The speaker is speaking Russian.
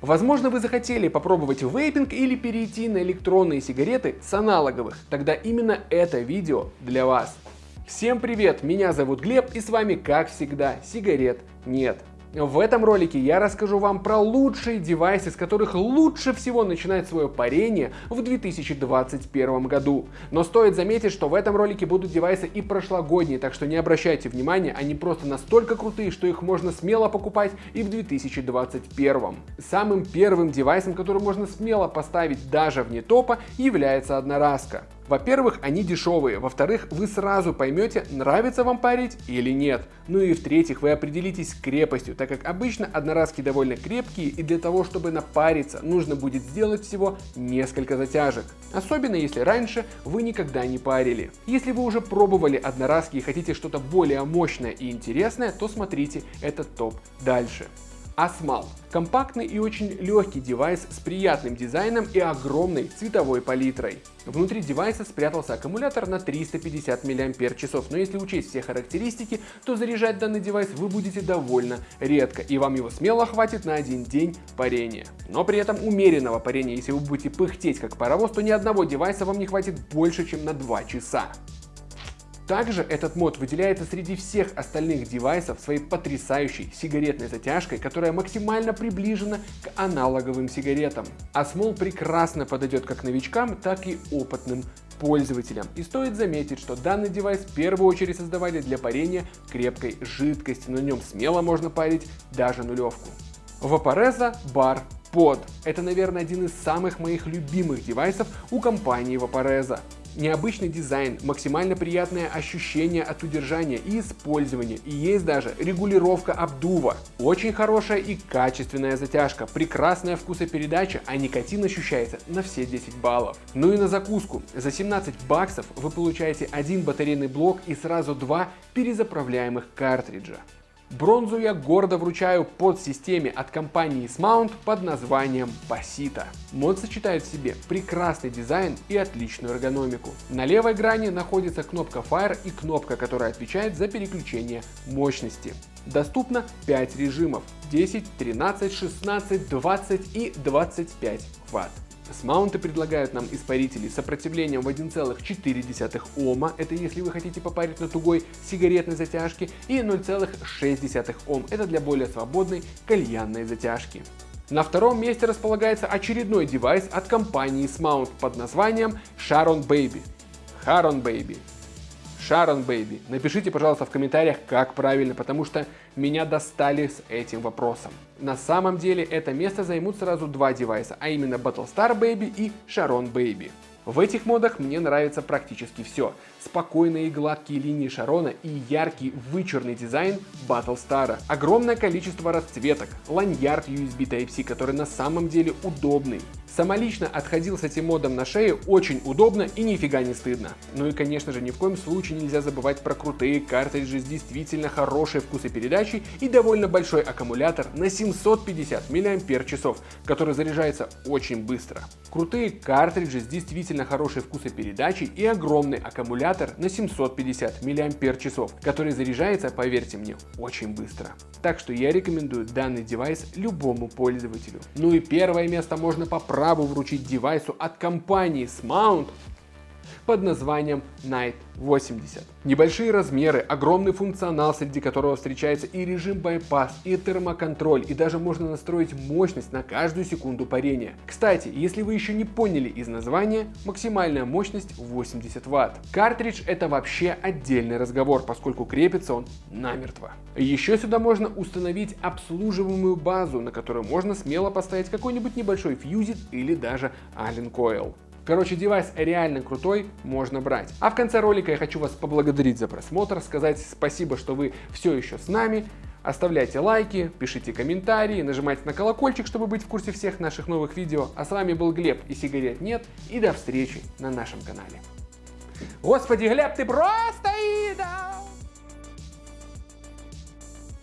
Возможно, вы захотели попробовать вейпинг или перейти на электронные сигареты с аналоговых. Тогда именно это видео для вас. Всем привет, меня зовут Глеб и с вами как всегда сигарет нет. В этом ролике я расскажу вам про лучшие девайсы, с которых лучше всего начинать свое парение в 2021 году. Но стоит заметить, что в этом ролике будут девайсы и прошлогодние, так что не обращайте внимания, они просто настолько крутые, что их можно смело покупать и в 2021. Самым первым девайсом, который можно смело поставить даже вне топа, является одноразка. Во-первых, они дешевые, во-вторых, вы сразу поймете, нравится вам парить или нет. Ну и в-третьих, вы определитесь с крепостью, так как обычно одноразки довольно крепкие и для того, чтобы напариться, нужно будет сделать всего несколько затяжек. Особенно если раньше вы никогда не парили. Если вы уже пробовали одноразки и хотите что-то более мощное и интересное, то смотрите этот топ дальше. Асмал – компактный и очень легкий девайс с приятным дизайном и огромной цветовой палитрой. Внутри девайса спрятался аккумулятор на 350 мАч, но если учесть все характеристики, то заряжать данный девайс вы будете довольно редко, и вам его смело хватит на один день парения. Но при этом умеренного парения, если вы будете пыхтеть как паровоз, то ни одного девайса вам не хватит больше, чем на 2 часа. Также этот мод выделяется среди всех остальных девайсов своей потрясающей сигаретной затяжкой, которая максимально приближена к аналоговым сигаретам. А Small прекрасно подойдет как новичкам, так и опытным пользователям. И стоит заметить, что данный девайс в первую очередь создавали для парения крепкой жидкости, на нем смело можно парить даже нулевку. Vaporeza Bar Pod. Это, наверное, один из самых моих любимых девайсов у компании Vaporeza. Необычный дизайн, максимально приятное ощущение от удержания и использования, и есть даже регулировка обдува. Очень хорошая и качественная затяжка, прекрасная вкусопередача, а никотин ощущается на все 10 баллов. Ну и на закуску. За 17 баксов вы получаете один батарейный блок и сразу два перезаправляемых картриджа. Бронзу я гордо вручаю под системе от компании Smount под названием Pasita. Мод сочетает в себе прекрасный дизайн и отличную эргономику. На левой грани находится кнопка Fire и кнопка, которая отвечает за переключение мощности. Доступно 5 режимов 10, 13, 16, 20 и 25 Вт. Смаунты предлагают нам испарители с сопротивлением в 1,4 Ома, это если вы хотите попарить на тугой сигаретной затяжке, и 0,6 Ом, это для более свободной кальянной затяжки. На втором месте располагается очередной девайс от компании Smount под названием Sharon Baby. Sharon Baby. Sharon Baby. Напишите, пожалуйста, в комментариях, как правильно, потому что меня достали с этим вопросом. На самом деле это место займут сразу два девайса, а именно Battlestar Baby и Sharon Baby. В этих модах мне нравится практически все. Спокойные и гладкие линии Шарона и яркий вычурный дизайн Battlestar. Огромное количество расцветок, ланьярд USB Type-C, который на самом деле удобный. Самолично отходил с этим модом на шею очень удобно и нифига не стыдно. Ну и конечно же ни в коем случае нельзя забывать про крутые картриджи с действительно хорошей вкусопередачей и довольно большой аккумулятор на 750 мАч, который заряжается очень быстро. Крутые картриджи с действительно хорошей вкусопередачей и огромный аккумулятор на 750 мАч, который заряжается, поверьте мне, очень быстро. Так что я рекомендую данный девайс любому пользователю. Ну и первое место можно поправить праву вручить девайсу от компании Smount под названием Night 80. Небольшие размеры, огромный функционал, среди которого встречается и режим bypass, и термоконтроль, и даже можно настроить мощность на каждую секунду парения. Кстати, если вы еще не поняли из названия, максимальная мощность 80 Вт. Картридж это вообще отдельный разговор, поскольку крепится он намертво. Еще сюда можно установить обслуживаемую базу, на которую можно смело поставить какой-нибудь небольшой фьюзит или даже Allen Coil. Короче, девайс реально крутой, можно брать. А в конце ролика я хочу вас поблагодарить за просмотр, сказать спасибо, что вы все еще с нами. Оставляйте лайки, пишите комментарии, нажимайте на колокольчик, чтобы быть в курсе всех наших новых видео. А с вами был Глеб и сигарет нет. И до встречи на нашем канале. Господи, Глеб, ты просто идол!